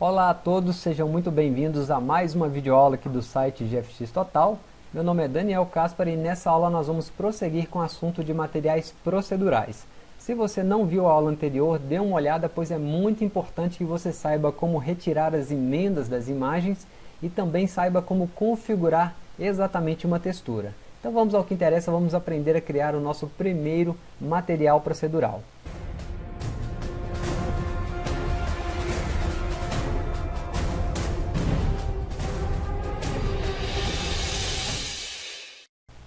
Olá a todos, sejam muito bem-vindos a mais uma videoaula aqui do site GFX Total. Meu nome é Daniel Caspar e nessa aula nós vamos prosseguir com o assunto de materiais procedurais. Se você não viu a aula anterior, dê uma olhada, pois é muito importante que você saiba como retirar as emendas das imagens e também saiba como configurar exatamente uma textura. Então vamos ao que interessa, vamos aprender a criar o nosso primeiro material procedural.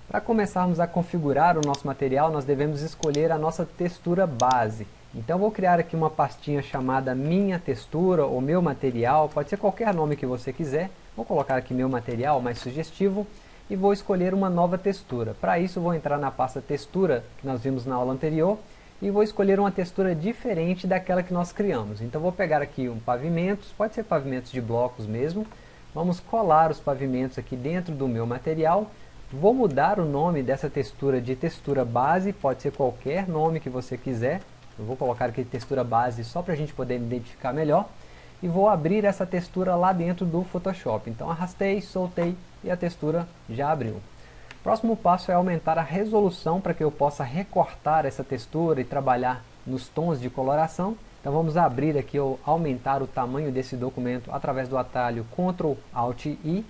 Para começarmos a configurar o nosso material, nós devemos escolher a nossa textura base. Então vou criar aqui uma pastinha chamada Minha Textura ou Meu Material, pode ser qualquer nome que você quiser. Vou colocar aqui Meu Material, mais sugestivo, e vou escolher uma nova textura. Para isso vou entrar na pasta Textura, que nós vimos na aula anterior, e vou escolher uma textura diferente daquela que nós criamos. Então vou pegar aqui um pavimentos, pode ser pavimentos de blocos mesmo, vamos colar os pavimentos aqui dentro do meu material, Vou mudar o nome dessa textura de textura base, pode ser qualquer nome que você quiser. Eu vou colocar aqui textura base só para a gente poder identificar melhor. E vou abrir essa textura lá dentro do Photoshop. Então arrastei, soltei e a textura já abriu. Próximo passo é aumentar a resolução para que eu possa recortar essa textura e trabalhar nos tons de coloração. Então vamos abrir aqui ou aumentar o tamanho desse documento através do atalho Ctrl Alt I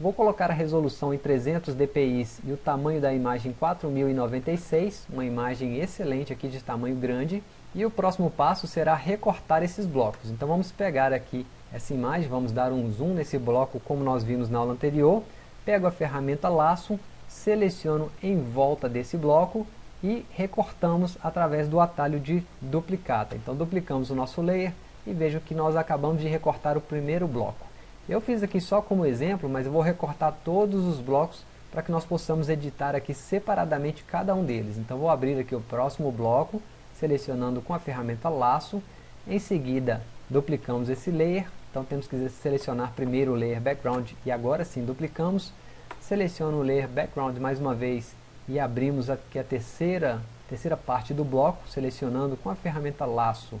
Vou colocar a resolução em 300 dpi e o tamanho da imagem 4096, uma imagem excelente aqui de tamanho grande. E o próximo passo será recortar esses blocos. Então vamos pegar aqui essa imagem, vamos dar um zoom nesse bloco como nós vimos na aula anterior. Pego a ferramenta laço, seleciono em volta desse bloco e recortamos através do atalho de duplicata. Então duplicamos o nosso layer e vejo que nós acabamos de recortar o primeiro bloco. Eu fiz aqui só como exemplo, mas eu vou recortar todos os blocos para que nós possamos editar aqui separadamente cada um deles. Então vou abrir aqui o próximo bloco, selecionando com a ferramenta laço, em seguida duplicamos esse layer, então temos que selecionar primeiro o layer background e agora sim duplicamos, seleciono o layer background mais uma vez e abrimos aqui a terceira, terceira parte do bloco, selecionando com a ferramenta laço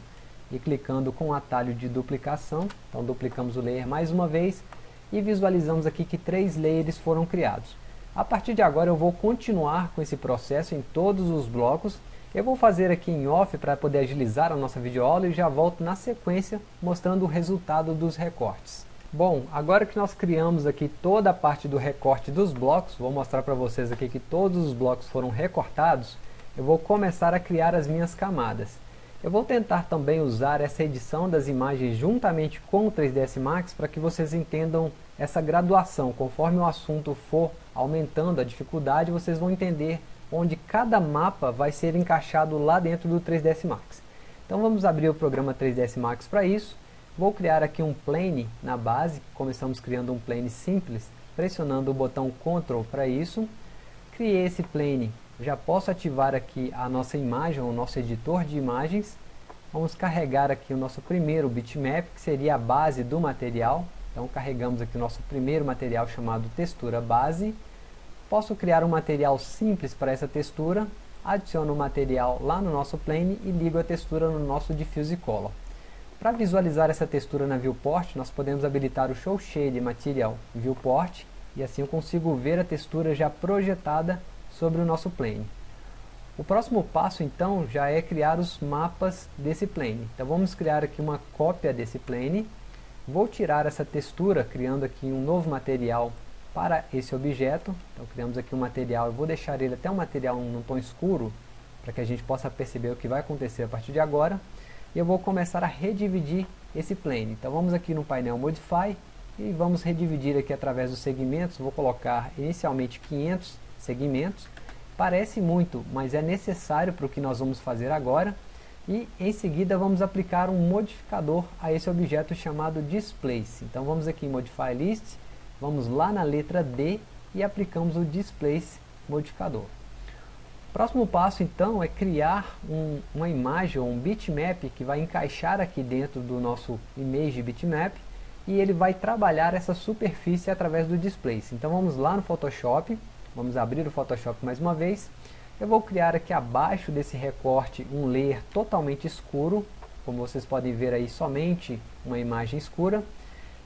e clicando com o atalho de duplicação, então duplicamos o layer mais uma vez e visualizamos aqui que três layers foram criados. A partir de agora eu vou continuar com esse processo em todos os blocos, eu vou fazer aqui em off para poder agilizar a nossa videoaula e já volto na sequência mostrando o resultado dos recortes. Bom, agora que nós criamos aqui toda a parte do recorte dos blocos, vou mostrar para vocês aqui que todos os blocos foram recortados, eu vou começar a criar as minhas camadas. Eu vou tentar também usar essa edição das imagens juntamente com o 3ds Max para que vocês entendam essa graduação. Conforme o assunto for aumentando a dificuldade, vocês vão entender onde cada mapa vai ser encaixado lá dentro do 3ds Max. Então vamos abrir o programa 3ds Max para isso. Vou criar aqui um plane na base, começamos criando um plane simples, pressionando o botão Ctrl para isso. Criei esse plane já posso ativar aqui a nossa imagem, o nosso editor de imagens. Vamos carregar aqui o nosso primeiro bitmap, que seria a base do material. Então carregamos aqui o nosso primeiro material chamado textura base. Posso criar um material simples para essa textura, adiciono o material lá no nosso plane e ligo a textura no nosso Diffuse Color. Para visualizar essa textura na viewport, nós podemos habilitar o Show Shade Material Viewport e assim eu consigo ver a textura já projetada sobre o nosso plane. O próximo passo então já é criar os mapas desse plane. Então vamos criar aqui uma cópia desse plane. Vou tirar essa textura criando aqui um novo material para esse objeto. Então criamos aqui um material, eu vou deixar ele até um material num tom escuro para que a gente possa perceber o que vai acontecer a partir de agora. E eu vou começar a redividir esse plane. Então vamos aqui no painel Modify e vamos redividir aqui através dos segmentos. Vou colocar inicialmente 500 segmentos. Parece muito, mas é necessário para o que nós vamos fazer agora. E em seguida vamos aplicar um modificador a esse objeto chamado Displace. Então vamos aqui em Modify List, vamos lá na letra D e aplicamos o Displace modificador. Próximo passo então é criar um, uma imagem ou um bitmap que vai encaixar aqui dentro do nosso image bitmap e ele vai trabalhar essa superfície através do Displace. Então vamos lá no Photoshop, Vamos abrir o Photoshop mais uma vez. Eu vou criar aqui abaixo desse recorte um layer totalmente escuro. como vocês podem ver aí somente uma imagem escura.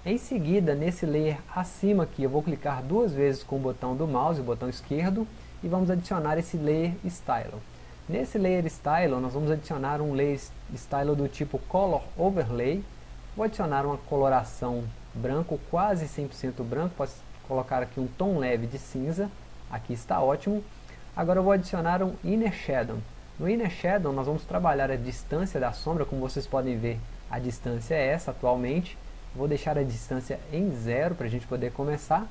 Em seguida, nesse layer acima aqui, eu vou clicar duas vezes com o botão do mouse, o botão esquerdo, e vamos adicionar esse layer Style. Nesse layer Style, nós vamos adicionar um layer Style do tipo Color Overlay. Vou adicionar uma coloração branco, quase 100% branco, posso colocar aqui um tom leve de cinza, aqui está ótimo. Agora eu vou adicionar um Inner Shadow. No Inner Shadow nós vamos trabalhar a distância da sombra, como vocês podem ver, a distância é essa atualmente. Vou deixar a distância em zero para a gente poder começar.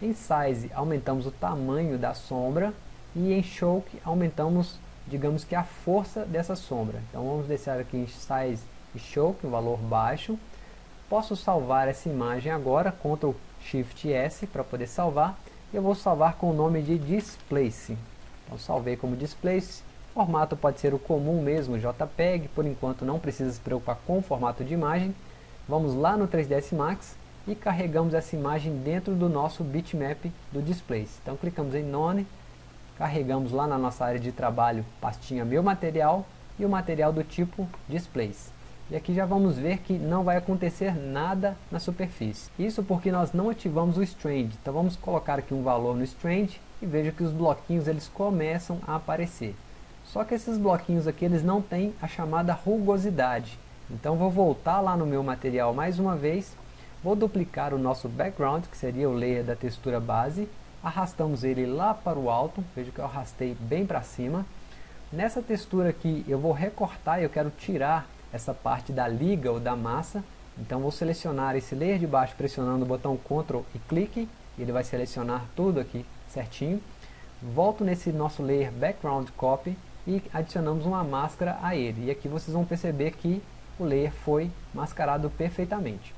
Em Size aumentamos o tamanho da sombra e em Choke aumentamos, digamos que a força dessa sombra. Então vamos deixar aqui em Size e Choke, um valor baixo. Posso salvar essa imagem agora, Ctrl Shift S para poder salvar. Eu vou salvar com o nome de Displace. Então salvei como Displace. Formato pode ser o comum mesmo, JPEG, por enquanto não precisa se preocupar com o formato de imagem. Vamos lá no 3ds Max e carregamos essa imagem dentro do nosso bitmap do Displace. Então clicamos em None, carregamos lá na nossa área de trabalho pastinha Meu Material e o material do tipo Displace. E aqui já vamos ver que não vai acontecer nada na superfície. Isso porque nós não ativamos o Strand. Então vamos colocar aqui um valor no Strand e veja que os bloquinhos eles começam a aparecer. Só que esses bloquinhos aqui eles não têm a chamada rugosidade. Então vou voltar lá no meu material mais uma vez, vou duplicar o nosso background, que seria o layer da textura base, arrastamos ele lá para o alto, veja que eu arrastei bem para cima. Nessa textura aqui eu vou recortar, eu quero tirar essa parte da liga ou da massa, então vou selecionar esse layer de baixo pressionando o botão Ctrl e clique, ele vai selecionar tudo aqui certinho. Volto nesse nosso layer Background Copy e adicionamos uma máscara a ele. E aqui vocês vão perceber que o layer foi mascarado perfeitamente.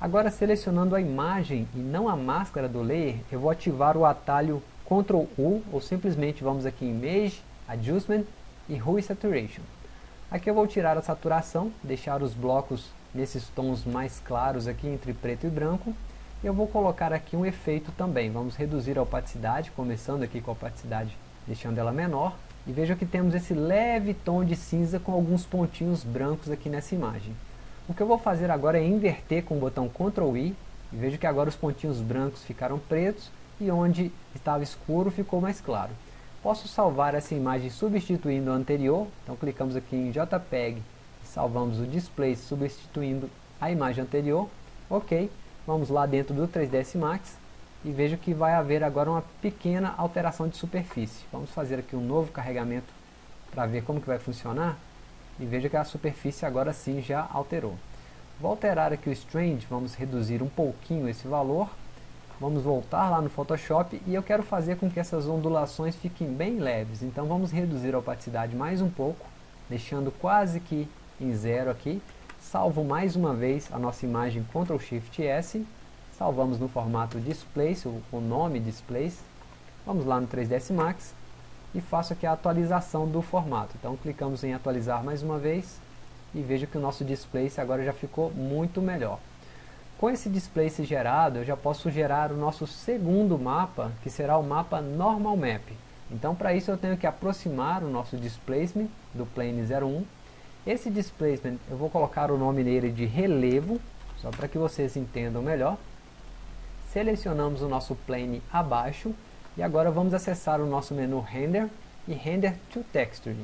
Agora selecionando a imagem e não a máscara do layer, eu vou ativar o atalho Ctrl U, ou simplesmente vamos aqui em Image, Adjustment e Hue Saturation. Aqui eu vou tirar a saturação, deixar os blocos nesses tons mais claros aqui entre preto e branco. Eu vou colocar aqui um efeito também, vamos reduzir a opacidade, começando aqui com a opacidade, deixando ela menor. E veja que temos esse leve tom de cinza com alguns pontinhos brancos aqui nessa imagem. O que eu vou fazer agora é inverter com o botão Ctrl I. E veja que agora os pontinhos brancos ficaram pretos e onde estava escuro ficou mais claro. Posso salvar essa imagem substituindo a anterior. Então clicamos aqui em JPEG e salvamos o display substituindo a imagem anterior. Ok, vamos lá dentro do 3ds Max e vejo que vai haver agora uma pequena alteração de superfície. Vamos fazer aqui um novo carregamento para ver como que vai funcionar e veja que a superfície agora sim já alterou. Vou alterar aqui o Strand, vamos reduzir um pouquinho esse valor, vamos voltar lá no Photoshop e eu quero fazer com que essas ondulações fiquem bem leves, então vamos reduzir a opacidade mais um pouco, deixando quase que em zero aqui, salvo mais uma vez a nossa imagem Ctrl Shift S salvamos no formato Displace, o, nome Displace, vamos lá no 3ds Max e faço aqui a atualização do formato. Então clicamos em atualizar mais uma vez e veja que o nosso Displace agora já ficou muito melhor. Com esse Displace gerado, eu já posso gerar o nosso segundo mapa, que será o mapa Normal Map. Então para isso eu tenho que aproximar o nosso Displacement do Plane 01. Esse Displacement eu vou colocar o nome nele de Relevo, só para que vocês entendam melhor selecionamos o nosso plane abaixo e agora vamos acessar o nosso menu Render e Render to Texture.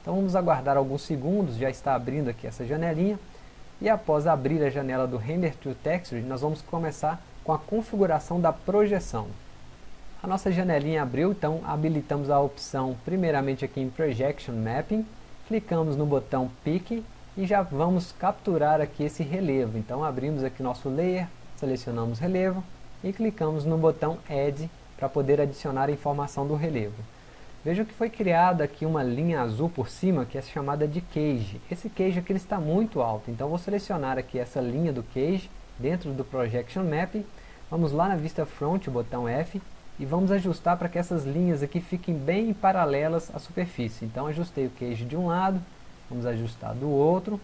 Então vamos aguardar alguns segundos, já está abrindo aqui essa janelinha e após abrir a janela do Render to Texture nós vamos começar com a configuração da projeção. A nossa janelinha abriu, então habilitamos a opção primeiramente aqui em Projection Mapping, clicamos no botão Pick e já vamos capturar aqui esse relevo. Então abrimos aqui nosso Layer, selecionamos relevo e clicamos no botão Add para poder adicionar a informação do relevo. Vejam que foi criada aqui uma linha azul por cima que é chamada de cage. Esse cage aqui está muito alto, então vou selecionar aqui essa linha do cage dentro do Projection Map. Vamos lá na vista front, botão F, e vamos ajustar para que essas linhas aqui fiquem bem paralelas à superfície. Então ajustei o cage de um lado, vamos ajustar do outro,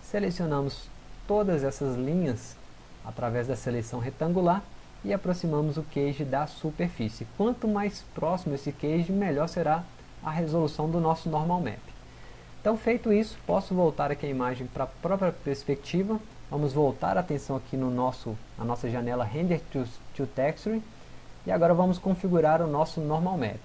selecionamos todas essas linhas através da seleção retangular e aproximamos o queijo da superfície. Quanto mais próximo esse queijo, melhor será a resolução do nosso normal map. Então feito isso, posso voltar aqui a imagem para a própria perspectiva. Vamos voltar a atenção aqui no nosso, na nossa janela Render to, to Texture. E agora vamos configurar o nosso Normal Map.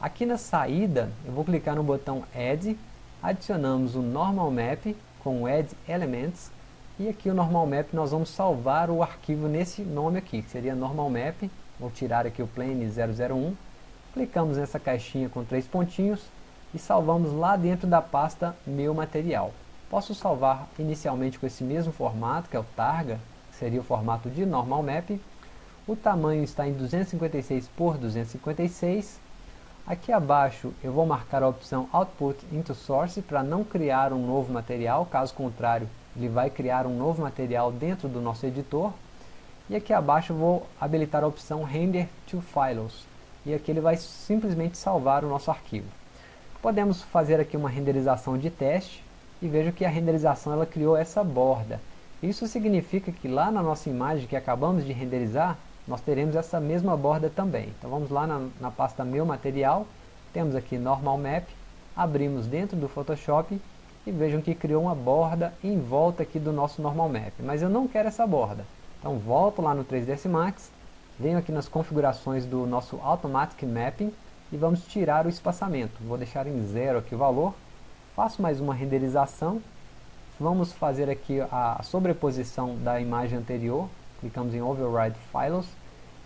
Aqui na saída, eu vou clicar no botão Add, adicionamos o Normal Map com o Add Elements, e aqui o Normal Map nós vamos salvar o arquivo nesse nome aqui, que seria Normal Map, vou tirar aqui o Plane 001, clicamos nessa caixinha com três pontinhos, e salvamos lá dentro da pasta Meu Material. Posso salvar inicialmente com esse mesmo formato, que é o Targa, que seria o formato de Normal Map, o tamanho está em 256 por 256, Aqui abaixo eu vou marcar a opção Output into Source para não criar um novo material, caso contrário ele vai criar um novo material dentro do nosso editor. E aqui abaixo vou habilitar a opção Render to Files, e aqui ele vai simplesmente salvar o nosso arquivo. Podemos fazer aqui uma renderização de teste, e vejo que a renderização ela criou essa borda. Isso significa que lá na nossa imagem que acabamos de renderizar, nós teremos essa mesma borda também. Então vamos lá na, na pasta Meu Material, temos aqui Normal Map, abrimos dentro do Photoshop e vejam que criou uma borda em volta aqui do nosso Normal Map. Mas eu não quero essa borda. Então volto lá no 3ds Max, venho aqui nas configurações do nosso Automatic Mapping e vamos tirar o espaçamento. Vou deixar em zero aqui o valor, faço mais uma renderização, vamos fazer aqui a sobreposição da imagem anterior, clicamos em Override Files,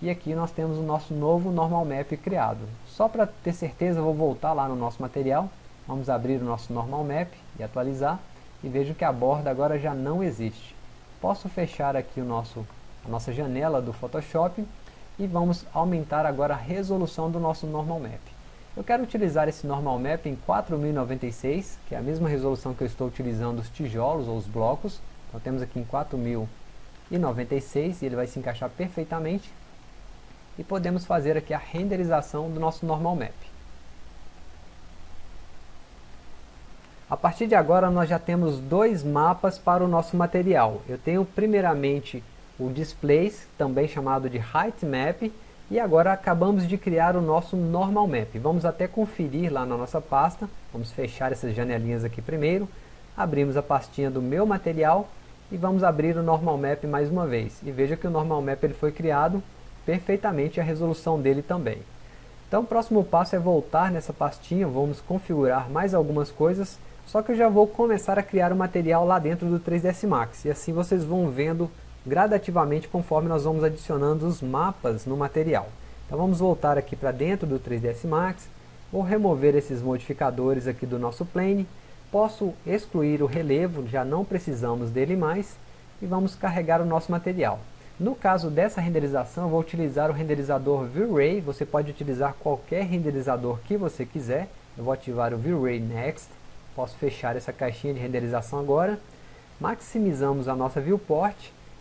e aqui nós temos o nosso novo Normal Map criado. Só para ter certeza, vou voltar lá no nosso material, vamos abrir o nosso Normal Map e atualizar, e vejo que a borda agora já não existe. Posso fechar aqui o nosso, a nossa janela do Photoshop, e vamos aumentar agora a resolução do nosso Normal Map. Eu quero utilizar esse Normal Map em 4096, que é a mesma resolução que eu estou utilizando os tijolos ou os blocos. Então temos aqui em 4096 e ele vai se encaixar perfeitamente e podemos fazer aqui a renderização do nosso normal map. A partir de agora nós já temos dois mapas para o nosso material. Eu tenho primeiramente o Displays, também chamado de Height Map, e agora acabamos de criar o nosso Normal Map. Vamos até conferir lá na nossa pasta, vamos fechar essas janelinhas aqui primeiro, abrimos a pastinha do meu material e vamos abrir o Normal Map mais uma vez. E veja que o Normal Map ele foi criado perfeitamente a resolução dele também. Então o próximo passo é voltar nessa pastinha, vamos configurar mais algumas coisas, só que eu já vou começar a criar o material lá dentro do 3ds Max, e assim vocês vão vendo gradativamente conforme nós vamos adicionando os mapas no material. Então vamos voltar aqui para dentro do 3ds Max, vou remover esses modificadores aqui do nosso plane, posso excluir o relevo, já não precisamos dele mais, e vamos carregar o nosso material. No caso dessa renderização, eu vou utilizar o renderizador V-Ray, você pode utilizar qualquer renderizador que você quiser. Eu vou ativar o V-Ray Next, posso fechar essa caixinha de renderização agora. Maximizamos a nossa viewport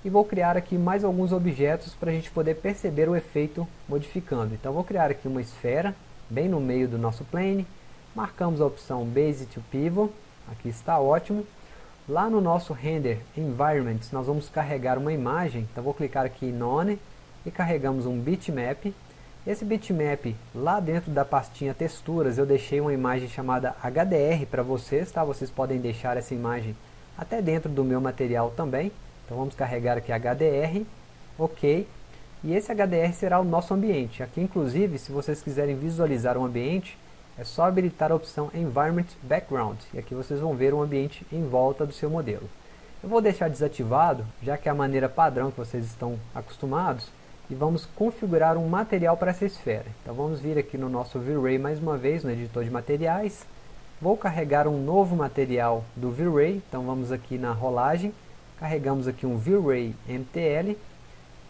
e vou criar aqui mais alguns objetos para a gente poder perceber o efeito modificando. Então vou criar aqui uma esfera, bem no meio do nosso plane, marcamos a opção Base to Pivot, aqui está ótimo, Lá no nosso Render Environments, nós vamos carregar uma imagem, então vou clicar aqui em None e carregamos um bitmap. Esse bitmap, lá dentro da pastinha texturas, eu deixei uma imagem chamada HDR para vocês, tá? Vocês podem deixar essa imagem até dentro do meu material também. Então vamos carregar aqui HDR, ok. E esse HDR será o nosso ambiente. Aqui inclusive, se vocês quiserem visualizar um ambiente, é só habilitar a opção Environment Background, e aqui vocês vão ver o ambiente em volta do seu modelo. Eu vou deixar desativado, já que é a maneira padrão que vocês estão acostumados, e vamos configurar um material para essa esfera. Então vamos vir aqui no nosso V-Ray mais uma vez, no editor de materiais, vou carregar um novo material do V-Ray, então vamos aqui na rolagem, carregamos aqui um V-Ray MTL,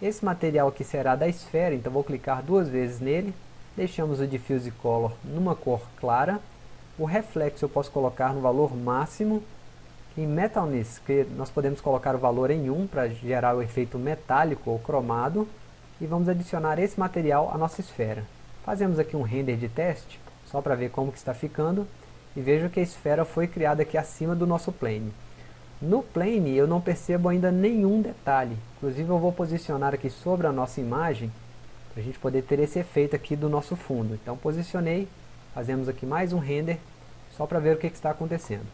esse material aqui será da esfera, então vou clicar duas vezes nele, Deixamos o Diffuse Color numa cor clara. O reflexo eu posso colocar no valor máximo. Em Metalness, que nós podemos colocar o valor em 1 para gerar o efeito metálico ou cromado. E vamos adicionar esse material à nossa esfera. Fazemos aqui um render de teste, só para ver como que está ficando. E vejo que a esfera foi criada aqui acima do nosso plane. No plane eu não percebo ainda nenhum detalhe. Inclusive eu vou posicionar aqui sobre a nossa imagem para a gente poder ter esse efeito aqui do nosso fundo. Então posicionei, fazemos aqui mais um render, só para ver o que, que está acontecendo.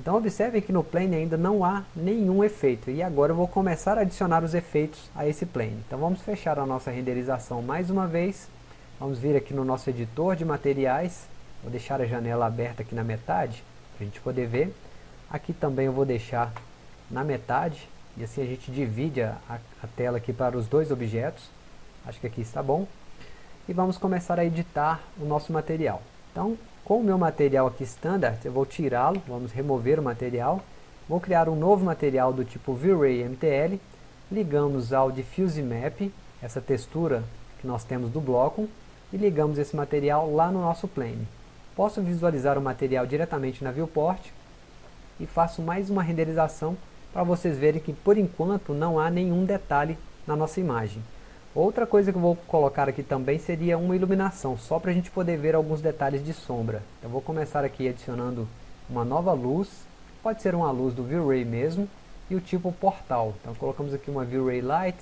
Então observem que no plane ainda não há nenhum efeito, e agora eu vou começar a adicionar os efeitos a esse plane. Então vamos fechar a nossa renderização mais uma vez, vamos vir aqui no nosso editor de materiais, vou deixar a janela aberta aqui na metade, para a gente poder ver. Aqui também eu vou deixar na metade, e assim a gente divide a, a tela aqui para os dois objetos, acho que aqui está bom. E vamos começar a editar o nosso material. Então, com o meu material aqui standard, eu vou tirá-lo, vamos remover o material, vou criar um novo material do tipo V-Ray MTL, ligamos ao Diffuse Map, essa textura que nós temos do bloco, e ligamos esse material lá no nosso plane. Posso visualizar o material diretamente na viewport, e faço mais uma renderização para vocês verem que por enquanto não há nenhum detalhe na nossa imagem. Outra coisa que eu vou colocar aqui também seria uma iluminação, só para a gente poder ver alguns detalhes de sombra. Eu vou começar aqui adicionando uma nova luz, pode ser uma luz do V-Ray mesmo, e o tipo portal. Então colocamos aqui uma V-Ray Light,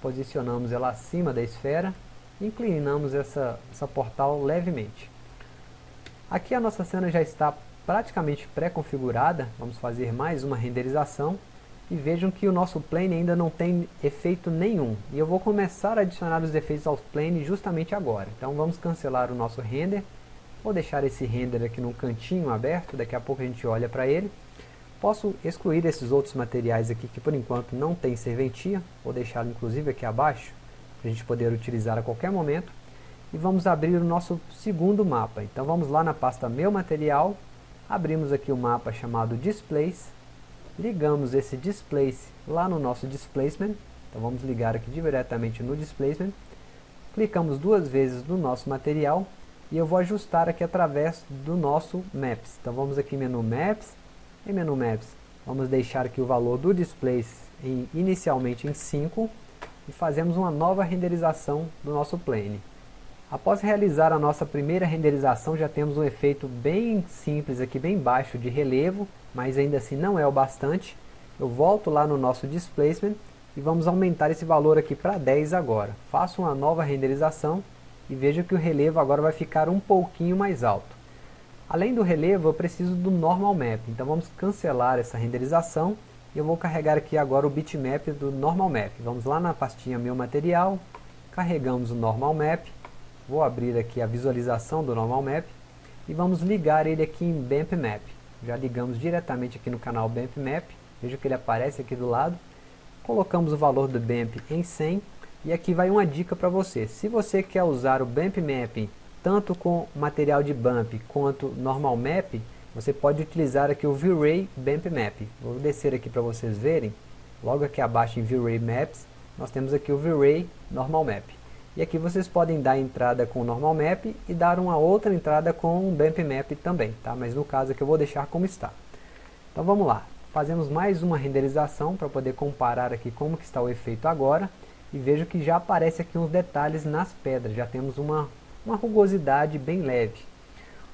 posicionamos ela acima da esfera, inclinamos essa, essa portal levemente. Aqui a nossa cena já está praticamente pré-configurada, vamos fazer mais uma renderização e vejam que o nosso plane ainda não tem efeito nenhum. E eu vou começar a adicionar os efeitos ao plane justamente agora. Então vamos cancelar o nosso render. Vou deixar esse render aqui no cantinho aberto, daqui a pouco a gente olha para ele. Posso excluir esses outros materiais aqui que por enquanto não tem serventia. Vou deixá-lo inclusive aqui abaixo, para a gente poder utilizar a qualquer momento. E vamos abrir o nosso segundo mapa. Então vamos lá na pasta Meu Material, abrimos aqui o mapa chamado Displays, ligamos esse displace lá no nosso displacement, então vamos ligar aqui diretamente no displacement, clicamos duas vezes no nosso material e eu vou ajustar aqui através do nosso Maps. Então vamos aqui menu Maps, em menu Maps vamos deixar aqui o valor do displace em, inicialmente em 5 e fazemos uma nova renderização do nosso plane. Após realizar a nossa primeira renderização já temos um efeito bem simples aqui, bem baixo de relevo mas ainda assim não é o bastante. Eu volto lá no nosso displacement e vamos aumentar esse valor aqui para 10 agora. Faço uma nova renderização e vejo que o relevo agora vai ficar um pouquinho mais alto. Além do relevo, eu preciso do normal map, então vamos cancelar essa renderização e eu vou carregar aqui agora o bitmap do normal map. Vamos lá na pastinha meu material, carregamos o normal map, vou abrir aqui a visualização do normal map e vamos ligar ele aqui em BAMP map. Já ligamos diretamente aqui no canal BAMP Map, veja que ele aparece aqui do lado, colocamos o valor do BAMP em 100, e aqui vai uma dica para você, se você quer usar o BAMP Map tanto com material de BAMP quanto normal map, você pode utilizar aqui o V-Ray BAMP Map. Vou descer aqui para vocês verem, logo aqui abaixo em V-Ray Maps, nós temos aqui o V-Ray Normal Map. E aqui vocês podem dar entrada com o Normal Map e dar uma outra entrada com o Bamp Map também, tá? Mas no caso aqui eu vou deixar como está. Então vamos lá, fazemos mais uma renderização para poder comparar aqui como que está o efeito agora. E vejo que já aparece aqui uns detalhes nas pedras, já temos uma, uma rugosidade bem leve.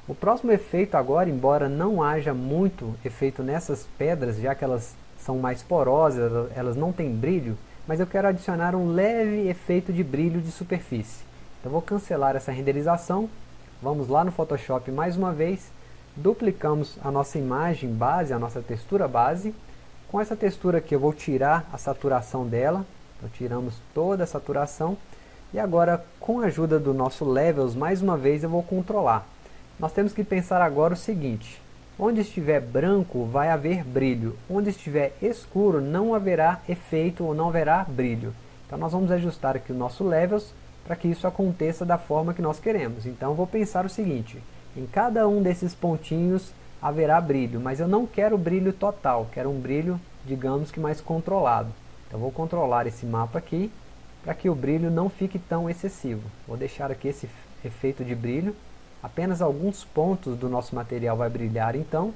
O próximo efeito agora, embora não haja muito efeito nessas pedras, já que elas são mais porosas, elas não têm brilho, mas eu quero adicionar um leve efeito de brilho de superfície. Então vou cancelar essa renderização, vamos lá no Photoshop mais uma vez, duplicamos a nossa imagem base, a nossa textura base, com essa textura aqui eu vou tirar a saturação dela, então tiramos toda a saturação, e agora com a ajuda do nosso Levels, mais uma vez eu vou controlar. Nós temos que pensar agora o seguinte, Onde estiver branco vai haver brilho, onde estiver escuro não haverá efeito ou não haverá brilho. Então nós vamos ajustar aqui o nosso levels para que isso aconteça da forma que nós queremos. Então vou pensar o seguinte, em cada um desses pontinhos haverá brilho, mas eu não quero brilho total, quero um brilho, digamos que mais controlado. Então vou controlar esse mapa aqui, para que o brilho não fique tão excessivo. Vou deixar aqui esse efeito de brilho, Apenas alguns pontos do nosso material vai brilhar então.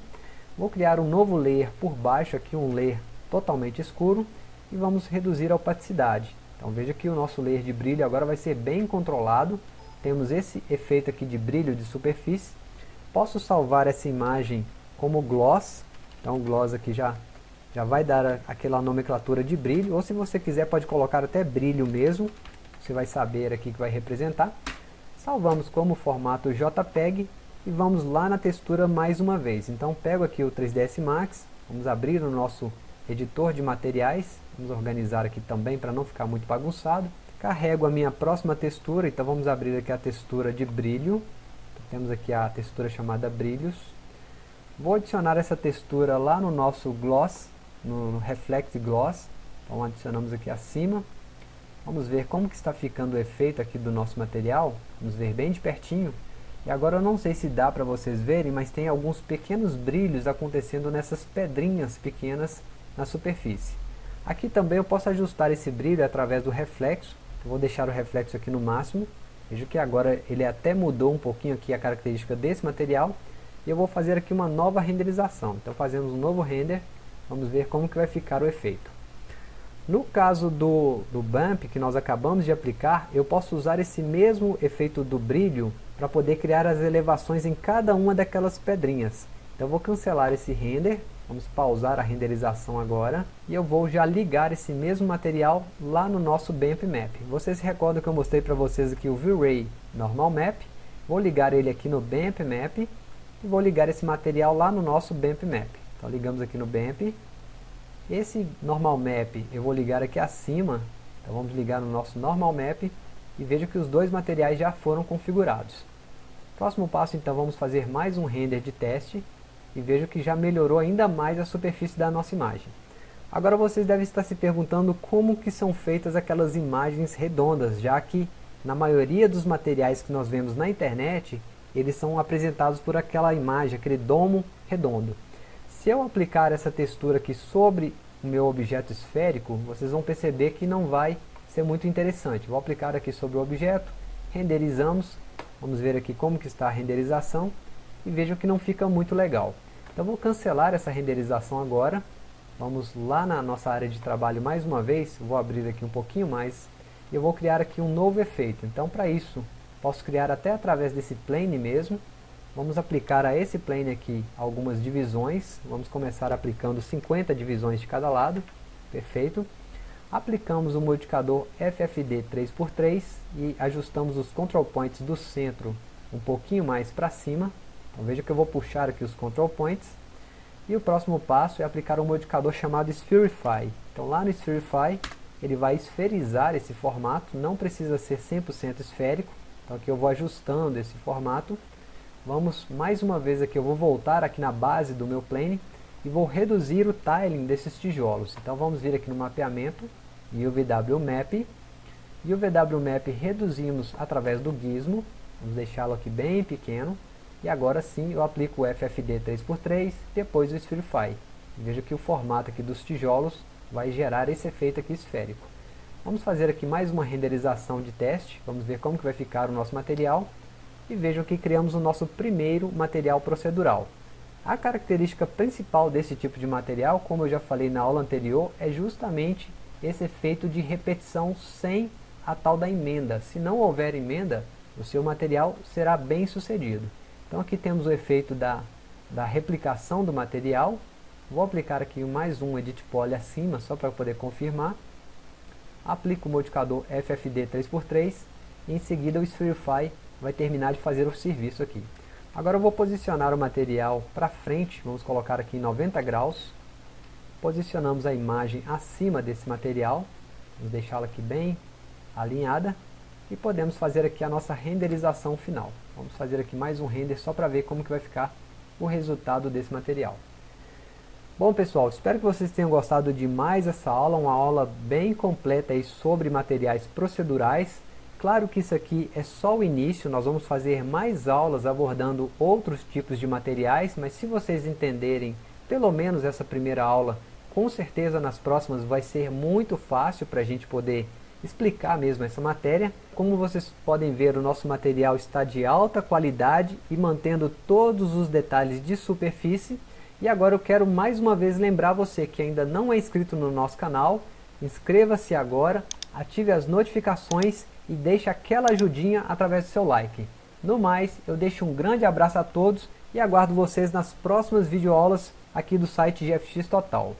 Vou criar um novo layer por baixo, aqui um layer totalmente escuro. E vamos reduzir a opacidade. Então veja que o nosso layer de brilho agora vai ser bem controlado. Temos esse efeito aqui de brilho de superfície. Posso salvar essa imagem como gloss. Então o gloss aqui já, já vai dar aquela nomenclatura de brilho. Ou se você quiser pode colocar até brilho mesmo. Você vai saber aqui que vai representar salvamos como formato JPEG e vamos lá na textura mais uma vez. Então pego aqui o 3ds Max, vamos abrir o nosso editor de materiais, vamos organizar aqui também para não ficar muito bagunçado. Carrego a minha próxima textura, então vamos abrir aqui a textura de brilho. temos aqui a textura chamada brilhos. Vou adicionar essa textura lá no nosso gloss, no Reflect Gloss. Então adicionamos aqui acima. Vamos ver como que está ficando o efeito aqui do nosso material. Vamos ver bem de pertinho. E agora eu não sei se dá para vocês verem, mas tem alguns pequenos brilhos acontecendo nessas pedrinhas pequenas na superfície. Aqui também eu posso ajustar esse brilho através do reflexo. Eu vou deixar o reflexo aqui no máximo. Veja que agora ele até mudou um pouquinho aqui a característica desse material. E eu vou fazer aqui uma nova renderização. Então fazemos um novo render. Vamos ver como que vai ficar o efeito. No caso do, do Bump que nós acabamos de aplicar, eu posso usar esse mesmo efeito do brilho para poder criar as elevações em cada uma daquelas pedrinhas. Então eu vou cancelar esse render, vamos pausar a renderização agora, e eu vou já ligar esse mesmo material lá no nosso Bump Map. Vocês recordam que eu mostrei para vocês aqui o V-Ray Normal Map, vou ligar ele aqui no Bump Map, e vou ligar esse material lá no nosso Bump Map. Então ligamos aqui no Bump, esse normal map eu vou ligar aqui acima, então vamos ligar no nosso normal map e veja que os dois materiais já foram configurados. Próximo passo então vamos fazer mais um render de teste e veja que já melhorou ainda mais a superfície da nossa imagem. Agora vocês devem estar se perguntando como que são feitas aquelas imagens redondas, já que na maioria dos materiais que nós vemos na internet, eles são apresentados por aquela imagem, aquele domo redondo. Se eu aplicar essa textura aqui sobre o meu objeto esférico, vocês vão perceber que não vai ser muito interessante. Vou aplicar aqui sobre o objeto, renderizamos, vamos ver aqui como que está a renderização, e vejam que não fica muito legal. Então vou cancelar essa renderização agora, vamos lá na nossa área de trabalho mais uma vez, vou abrir aqui um pouquinho mais, e eu vou criar aqui um novo efeito. Então para isso, posso criar até através desse plane mesmo, Vamos aplicar a esse plane aqui algumas divisões. Vamos começar aplicando 50 divisões de cada lado. Perfeito. Aplicamos o modificador FFD 3x3 e ajustamos os control points do centro um pouquinho mais para cima. Então veja que eu vou puxar aqui os control points. E o próximo passo é aplicar um modificador chamado Spherify. Então lá no Spherify ele vai esferizar esse formato, não precisa ser 100% esférico. Então aqui eu vou ajustando esse formato Vamos mais uma vez aqui, eu vou voltar aqui na base do meu plane e vou reduzir o tiling desses tijolos. Então vamos vir aqui no mapeamento e o VW Map e o VW Map reduzimos através do gizmo, vamos deixá-lo aqui bem pequeno e agora sim eu aplico o FFD 3x3, depois o Spherify. Veja que o formato aqui dos tijolos vai gerar esse efeito aqui esférico. Vamos fazer aqui mais uma renderização de teste, vamos ver como que vai ficar o nosso material e vejam que criamos o nosso primeiro material procedural. A característica principal desse tipo de material, como eu já falei na aula anterior, é justamente esse efeito de repetição sem a tal da emenda. Se não houver emenda, o seu material será bem sucedido. Então aqui temos o efeito da, da replicação do material. Vou aplicar aqui mais um Edit Poly acima, só para poder confirmar. Aplico o modificador FFD 3x3 e em seguida o Spherify vai terminar de fazer o serviço aqui. Agora eu vou posicionar o material para frente, vamos colocar aqui em 90 graus. Posicionamos a imagem acima desse material, vamos deixá-la aqui bem alinhada. E podemos fazer aqui a nossa renderização final. Vamos fazer aqui mais um render só para ver como que vai ficar o resultado desse material. Bom pessoal, espero que vocês tenham gostado de mais essa aula, uma aula bem completa aí sobre materiais procedurais. Claro que isso aqui é só o início, nós vamos fazer mais aulas abordando outros tipos de materiais, mas se vocês entenderem pelo menos essa primeira aula, com certeza nas próximas vai ser muito fácil para a gente poder explicar mesmo essa matéria. Como vocês podem ver, o nosso material está de alta qualidade e mantendo todos os detalhes de superfície. E agora eu quero mais uma vez lembrar você que ainda não é inscrito no nosso canal, inscreva-se agora, ative as notificações e deixe aquela ajudinha através do seu like. No mais, eu deixo um grande abraço a todos e aguardo vocês nas próximas videoaulas aqui do site GFX Total.